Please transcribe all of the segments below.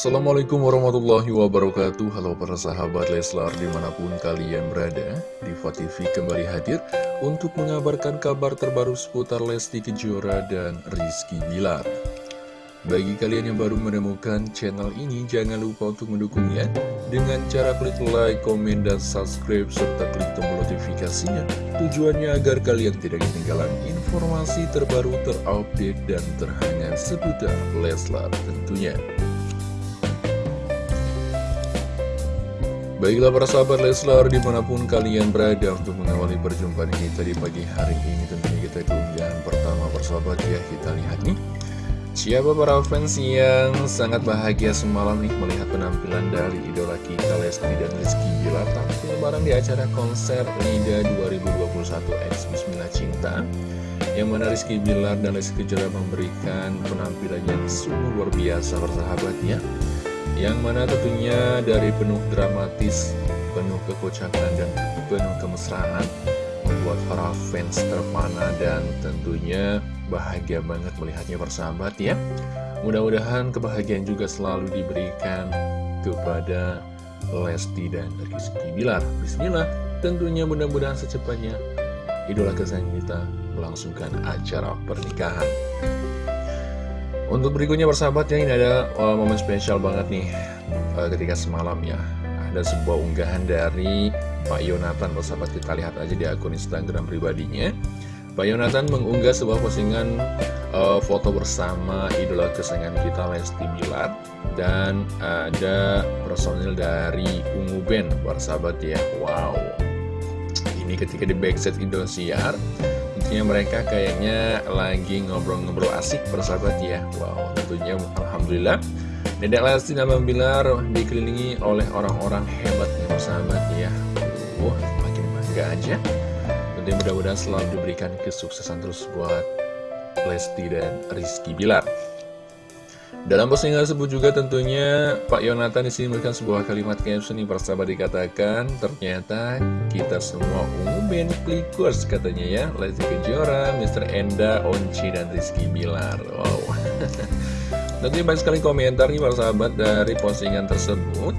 Assalamualaikum warahmatullahi wabarakatuh. Halo para sahabat Leslar di mana pun kalian berada Diva TV kembali hadir untuk mengabarkan kabar terbaru seputar Lesti Kejora dan Rizky Bilar. Bagi kalian yang baru menemukan channel ini jangan lupa untuk mendukungnya Dengan cara klik like, komen, dan subscribe serta klik tombol notifikasinya. Tujuannya agar kalian tidak ketinggalan informasi terbaru terupdate dan terhangat seputar Leslar tentunya Baiklah para sahabat Leslar di mana pun kalian berada untuk mengawali perjumpaan kita di pagi hari ini Tentunya kita keunggahan pertama persahabat ya. Kita lihat nih. Siapa para fans yang sangat bahagia semalam nih melihat penampilan dari idola kita Lesti dan Rizky Bilar tampil bareng di acara konser LIDA 2021 X Bismillah Cinta yang mana Rizky Bilar dan Lesti Kejora memberikan penampilan yang sungguh luar biasa persahabat ya yang mana tentunya dari penuh dramatis, penuh kekocakan, dan penuh kemesraan membuat para fans terpana dan tentunya bahagia banget melihatnya bersahabat ya. Mudah-mudahan kebahagiaan juga selalu diberikan kepada Lesti dan Rizky Bilar. Bismillah, tentunya mudah-mudahan secepatnya idola kesayangan kita melangsungkan acara pernikahan. Untuk berikutnya persahabat ya ini ada uh, momen spesial banget nih uh, ketika semalam ya. Ada sebuah unggahan dari Pak Yonatan persahabat kita lihat aja di akun Instagram pribadinya. Pak Yonatan mengunggah sebuah postingan uh, foto bersama idola kesayangan kita Lesti Bilar Dan ada personil dari Ungu Band persahabat ya. Wow. Ini ketika di backstage Indosiar Tentunya mereka kayaknya lagi ngobrol-ngobrol asik bersahabat ya. Wow tentunya Alhamdulillah. Dedek Lesti dan Bilar dikelilingi oleh orang-orang hebat nih bersahabat ya. Wah makin bangga aja. Tentunya mudah-mudahan selalu diberikan kesuksesan terus buat Lesti dan Rizky Bilar dalam postingan tersebut juga tentunya Pak Yonatan di sini memberikan sebuah kalimat caption yang persahabat dikatakan ternyata kita semua ungu klikers katanya ya. Lesti Kejora, Mr. Enda, Onci, dan Rizky Bilar. Wow. Tentunya banyak sekali komentar nih persahabat dari postingan tersebut.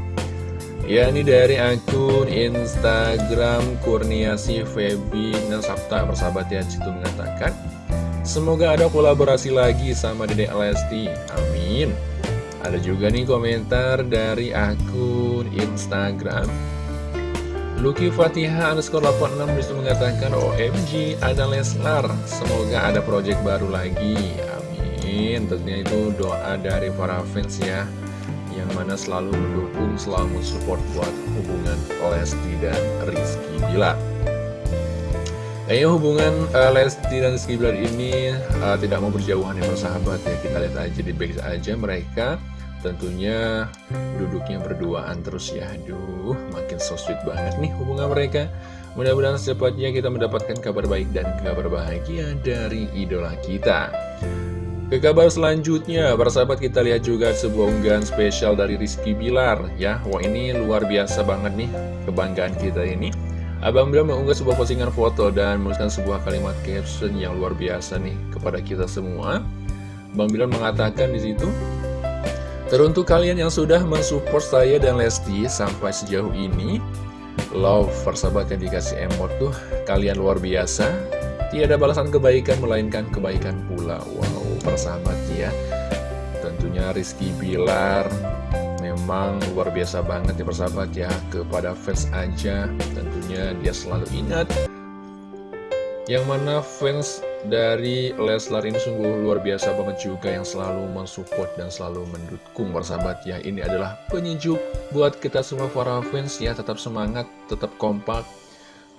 Ya ini dari akun Instagram Kurniasi Febi Nasabta. Persahabat ya situ mengatakan Semoga ada kolaborasi lagi sama Dedek Lesti. Amin. Ada juga nih komentar dari akun Instagram. Lucky Fatihah underscore 86 bisa mengatakan OMG ada Leslar. Semoga ada project baru lagi. Amin. Tentunya itu doa dari para fans ya Yang mana selalu mendukung, selalu support buat hubungan Lesti dan Rizky Bilar Kayaknya hubungan uh, Lesti dan Rizky Bilar ini uh, tidak mau berjauhan ya persahabat ya. Kita lihat aja di back aja mereka. Tentunya duduknya berduaan terus ya. Aduh makin so sweet banget nih hubungan mereka. Mudah-mudahan secepatnya kita mendapatkan kabar baik dan kabar bahagia dari idola kita. Ke kabar selanjutnya, para sahabat kita lihat juga sebuah unggahan spesial dari Rizky Bilar ya. Wah ini luar biasa banget nih kebanggaan kita ini. Abang Bilar mengunggah sebuah postingan foto dan menuliskan sebuah kalimat caption yang luar biasa nih kepada kita semua. Bang Bilar mengatakan di situ, Teruntuk kalian yang sudah mensupport saya dan Lesti sampai sejauh ini, love persahabat yang dikasih emot tuh kalian luar biasa. Tiada balasan kebaikan melainkan kebaikan pula. Wow, persahabat ya. Tentunya Rizky Bilar memang luar biasa banget ya persahabat ya kepada fans aja. Tentunya dia selalu ingat yang mana fans dari Leslar ini sungguh luar biasa banget juga yang selalu mensupport dan selalu mendukung persahabat ya. Ini adalah penyejuk buat kita semua para fans ya. Tetap semangat tetap kompak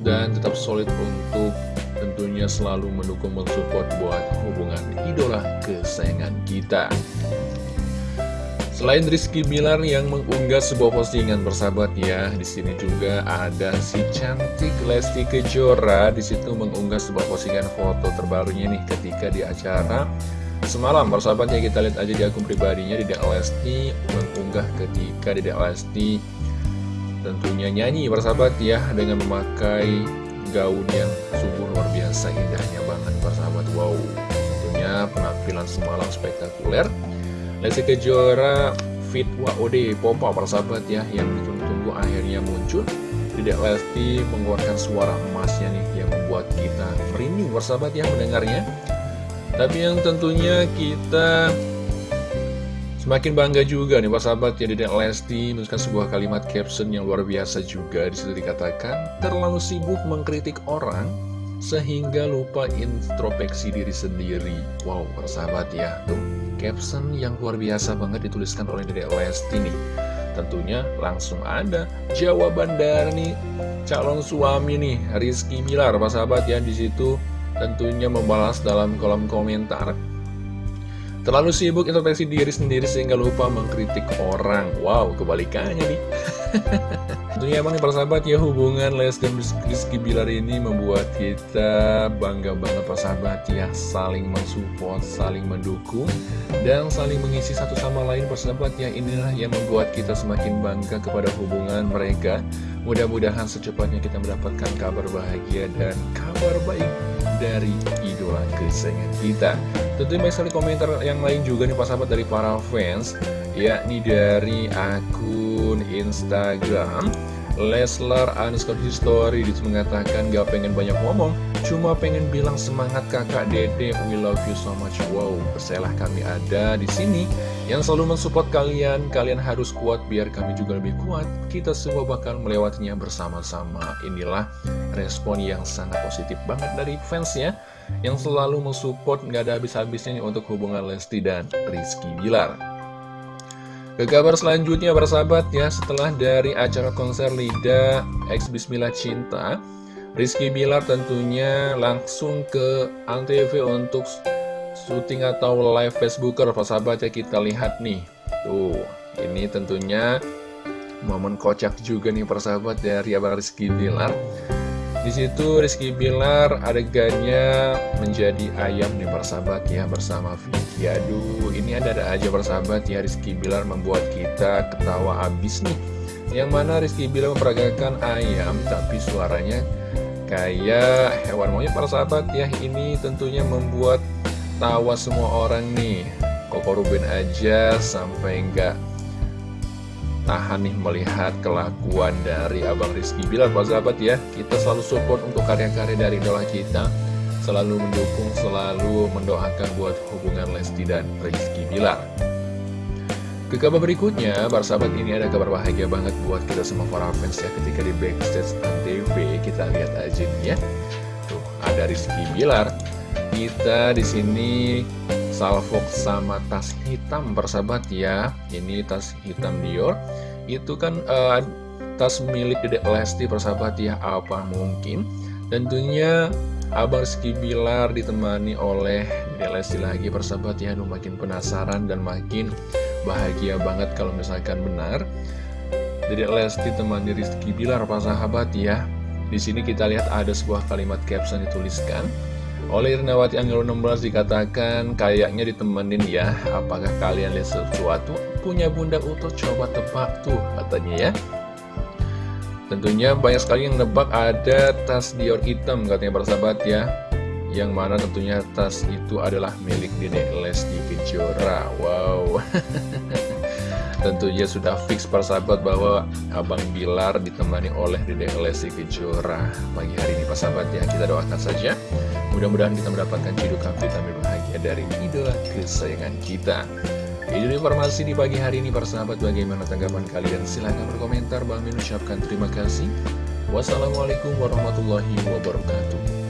dan tetap solid untuk tentunya selalu mendukung mensupport buat hubungan idola kesayangan kita Selain Rizky Bilar yang mengunggah sebuah postingan bersahabat ya, di sini juga ada si cantik Lesti Kejora. Di situ mengunggah sebuah postingan foto terbarunya nih ketika di acara semalam. Bersahabat ya kita lihat aja di akun pribadinya Dedek Lesti mengunggah ketika Dedek Lesti tentunya nyanyi bersahabat ya dengan memakai gaun yang sungguh luar biasa indahnya banget bersahabat wow tentunya penampilan semalam spektakuler Lesti Kejora outfit WOD Popa persahabat ya Yang ditunggu-tunggu akhirnya muncul. Dedek Lesti mengeluarkan suara emasnya nih Yang membuat kita merinding persahabat ya mendengarnya. Tapi yang tentunya kita Semakin bangga juga nih Pak sahabat ya Dedek Lesti menuliskan sebuah kalimat caption yang luar biasa juga. Di situ dikatakan terlalu sibuk mengkritik orang sehingga lupa introspeksi diri sendiri. Wow persahabat ya. Tuh caption yang luar biasa banget dituliskan oleh Dedek Lesti nih. Tentunya langsung ada jawaban dari calon suami nih Rizky Bilar Pak sahabat ya di situ tentunya membalas dalam kolom komentar. Terlalu sibuk introspeksi diri sendiri sehingga lupa mengkritik orang. Wow, kebalikannya nih Tentunya emang nih persahabat ya hubungan Les dan Rizky Bilar ini membuat kita bangga banget persahabat ya Saling mensupport, saling mendukung dan saling mengisi satu sama lain persahabat ya. Inilah yang membuat kita semakin bangga kepada hubungan mereka. Mudah-mudahan secepatnya kita mendapatkan kabar bahagia dan kabar baik dari idola kesayangan kita. Tentu banyak sekali komentar yang lain juga nih Pak sahabat dari para fans Yakni dari akun Instagram Leslar underscore history Dia mengatakan gak pengen banyak ngomong Cuma pengen bilang semangat kakak dede. We love you so much. Wow, percayalah kami ada di sini Yang selalu mensupport kalian. Kalian harus kuat biar kami juga lebih kuat. Kita semua bakal melewatinya bersama-sama. Inilah respon yang sangat positif banget dari fans ya Yang selalu mensupport gak ada habis-habisnya untuk hubungan Lesti dan Rizky Bilar ke kabar selanjutnya bersahabat ya setelah dari acara konser Lida X Bismillah Cinta Rizky Bilar tentunya langsung ke Antv untuk syuting atau live Facebooker persahabat ya kita lihat nih. Tuh ini tentunya momen kocak juga nih persahabat dari Abang Rizky Bilar. Di situ Rizky Bilar adegannya menjadi ayam nih persahabat ya bersama Vicky. Aduh, ini ada-ada aja persahabat ya Rizky Bilar membuat kita ketawa abis nih. Yang mana Rizky Bilar memperagakan ayam tapi suaranya kayak hewan monyet persahabat ya. Ini tentunya membuat tawa semua orang nih. Koko Ruben aja sampai enggak tahan nih melihat kelakuan dari Abang Rizky Bilar Pak sahabat ya Kita selalu support untuk karya-karya dari idola kita Selalu mendukung, selalu mendoakan buat hubungan Lesti dan Rizky Bilar. Ke kabar berikutnya, para sahabat ini ada kabar bahagia banget buat kita semua para fans ya. Ketika di backstage TV kita lihat aja nih ya. Tuh, ada Rizky Bilar. Kita di sini salvok sama tas hitam persahabat ya. Ini tas hitam Dior. Itu kan uh, tas milik Dedek Lesti persahabat ya. Apa mungkin? Tentunya Abang Rizky Bilar ditemani oleh Lesti lagi persahabat ya. Aduh makin penasaran dan makin bahagia banget kalau misalkan benar. Dedek Lesti temani Rizky Bilar persahabat ya. Di sini kita lihat ada sebuah kalimat caption dituliskan. Oleh Irnawati Angelo 16 dikatakan kayaknya ditemenin ya. Apakah kalian lihat sesuatu? Punya bunda utuh coba tebak tuh katanya ya Tentunya banyak sekali yang nebak ada tas Dior hitam katanya persahabat ya. Yang mana tentunya tas itu adalah milik Dede Lesti Kejora. Wow. Tentunya sudah fix persahabat bahwa Abang Bilar ditemani oleh Dede Lesti Kejora Pagi hari ini persahabat ya. Kita doakan saja. Mudah-mudahan kita mendapatkan cidukan vitamin bahagia dari idola kesayangan kita Ini informasi di pagi hari ini persahabat Bagaimana tanggapan kalian? Silahkan berkomentar. Bang Min ucapkan terima kasih. Wassalamualaikum warahmatullahi wabarakatuh